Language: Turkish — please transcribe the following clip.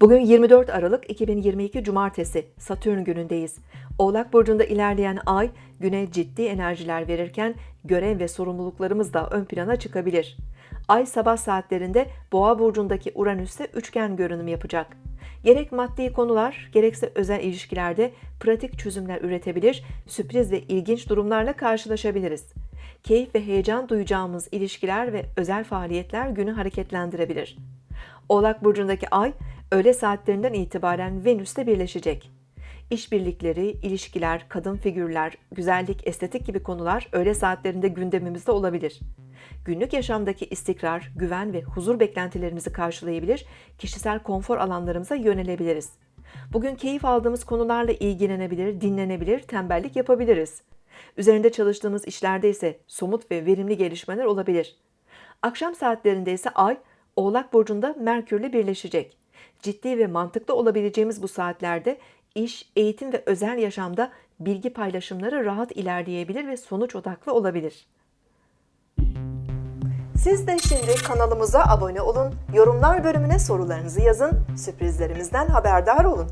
Bugün 24 Aralık 2022 Cumartesi Satürn günündeyiz. Oğlak burcunda ilerleyen ay güne ciddi enerjiler verirken görev ve sorumluluklarımız da ön plana çıkabilir. Ay sabah saatlerinde Boğa burcundaki Uranüs'te üçgen görünüm yapacak. Gerek maddi konular gerekse özel ilişkilerde pratik çözümler üretebilir, sürpriz ve ilginç durumlarla karşılaşabiliriz. Keyif ve heyecan duyacağımız ilişkiler ve özel faaliyetler günü hareketlendirebilir. Oğlak burcundaki ay öğle saatlerinden itibaren Venüs'te birleşecek. İşbirlikleri, ilişkiler, kadın figürler, güzellik, estetik gibi konular öğle saatlerinde gündemimizde olabilir. Günlük yaşamdaki istikrar, güven ve huzur beklentilerimizi karşılayabilir, kişisel konfor alanlarımıza yönelebiliriz. Bugün keyif aldığımız konularla ilgilenebilir, dinlenebilir, tembellik yapabiliriz. Üzerinde çalıştığımız işlerde ise somut ve verimli gelişmeler olabilir. Akşam saatlerinde ise Ay, Oğlak Burcu'nda Merkür'le birleşecek. Ciddi ve mantıklı olabileceğimiz bu saatlerde iş, eğitim ve özel yaşamda bilgi paylaşımları rahat ilerleyebilir ve sonuç odaklı olabilir. Siz de şimdi kanalımıza abone olun, yorumlar bölümüne sorularınızı yazın, sürprizlerimizden haberdar olun.